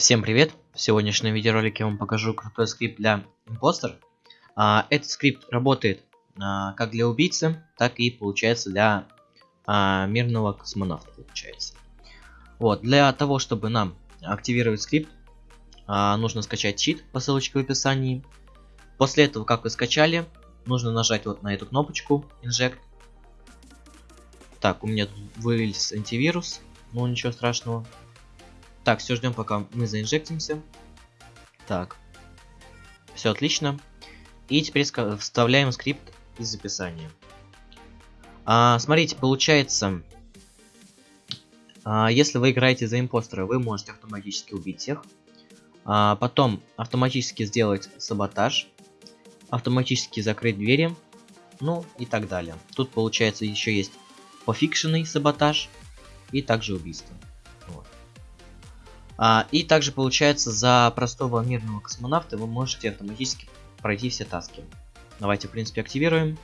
Всем привет! В сегодняшнем видеоролике я вам покажу крутой скрипт для импостер. А, этот скрипт работает а, как для убийцы, так и получается для а, мирного космонавта. Получается. Вот, для того, чтобы нам активировать скрипт, а, нужно скачать чит по ссылочке в описании. После этого, как вы скачали, нужно нажать вот на эту кнопочку Inject. Так, у меня вылез антивирус, ну ничего страшного. Так, все ждем, пока мы заинжектимся. Так. Все отлично. И теперь вставляем скрипт из описания. А, смотрите, получается, а, если вы играете за импостера, вы можете автоматически убить всех. А, потом автоматически сделать саботаж. Автоматически закрыть двери. Ну и так далее. Тут получается еще есть пофикшенный саботаж и также убийство. А, и также получается за простого мирного космонавта вы можете автоматически пройти все таски. Давайте в принципе активируем.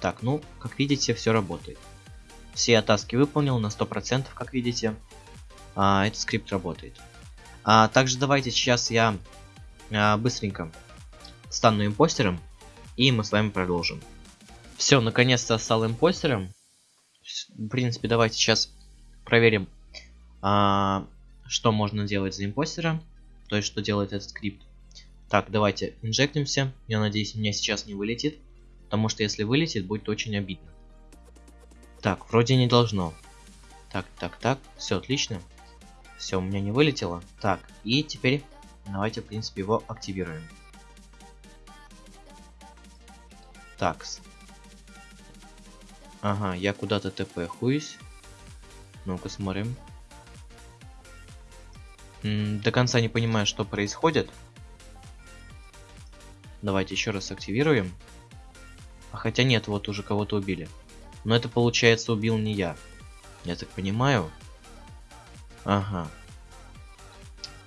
Так, ну, как видите, все работает. Все таски выполнил на 100%, как видите. А, этот скрипт работает. А, также давайте сейчас я а, быстренько стану импостером, и мы с вами продолжим. Все, наконец-то стал импостером. В принципе, давайте сейчас проверим а, что можно делать за импостера, то есть что делает этот скрипт. Так, давайте инжектимся. Я надеюсь, у меня сейчас не вылетит, потому что если вылетит, будет очень обидно. Так, вроде не должно. Так, так, так, все отлично. Все, у меня не вылетело. Так, и теперь давайте, в принципе, его активируем. Так. Ага, я куда-то ТП хуюсь. Ну-ка смотрим до конца не понимаю, что происходит. Давайте еще раз активируем. А хотя нет, вот уже кого-то убили. Но это получается убил не я. Я так понимаю. Ага.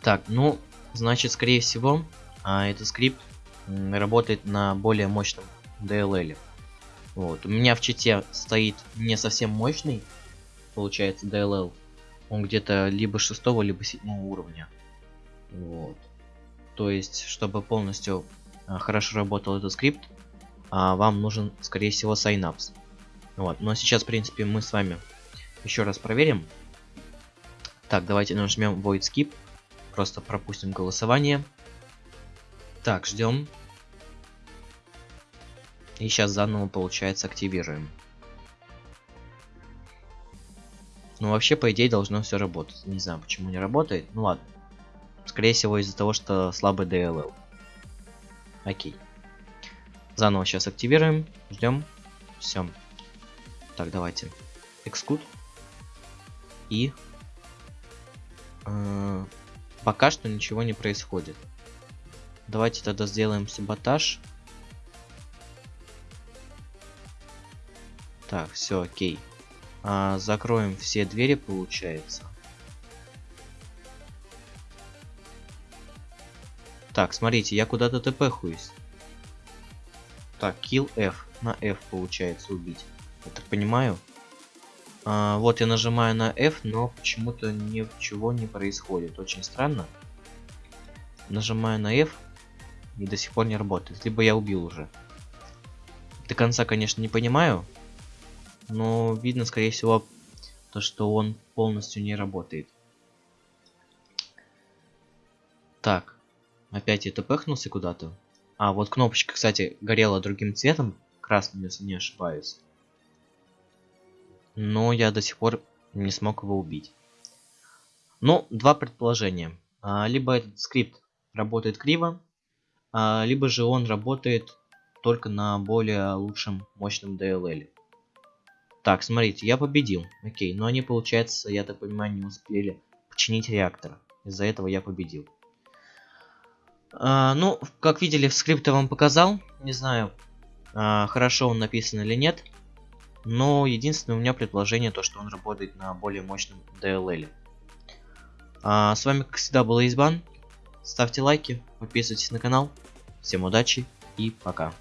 Так, ну, значит, скорее всего, а, этот скрипт работает на более мощном DLL. Вот. У меня в чите стоит не совсем мощный, получается, DLL он где-то либо шестого, либо седьмого уровня. Вот. То есть, чтобы полностью а, хорошо работал этот скрипт, а, вам нужен, скорее всего, Synapse. Вот. Но сейчас, в принципе, мы с вами еще раз проверим. Так, давайте нажмем Void Skip. Просто пропустим голосование. Так, ждем. И сейчас заново, получается, активируем. Ну, вообще, по идее, должно все работать. Не знаю, почему не работает. Ну, ладно. Скорее всего, из-за того, что слабый DLL. Окей. Заново сейчас активируем. Ждем. Все. Так, давайте. Exclude. И... Э, пока что ничего не происходит. Давайте тогда сделаем саботаж. Так, все, окей. А, закроем все двери, получается. Так, смотрите, я куда-то ТП хуюсь. Так, kill F. На F получается убить. Я так понимаю. А, вот я нажимаю на F, но почему-то ничего не происходит. Очень странно. Нажимаю на F и до сих пор не работает. Либо я убил уже. До конца, конечно, не понимаю но видно, скорее всего, то, что он полностью не работает. Так, опять это пыхнулся куда-то. А, вот кнопочка, кстати, горела другим цветом, красным, если не ошибаюсь. Но я до сих пор не смог его убить. Ну, два предположения. А, либо этот скрипт работает криво, а, либо же он работает только на более лучшем мощном DLL. Так, смотрите, я победил. Окей, но они, получается, я так понимаю, не успели починить реактор. Из-за этого я победил. А, ну, как видели, в скрипте вам показал. Не знаю, а, хорошо он написан или нет. Но единственное у меня предположение, то, что он работает на более мощном DLL. А, с вами, как всегда, был Избан. Ставьте лайки, подписывайтесь на канал. Всем удачи и пока.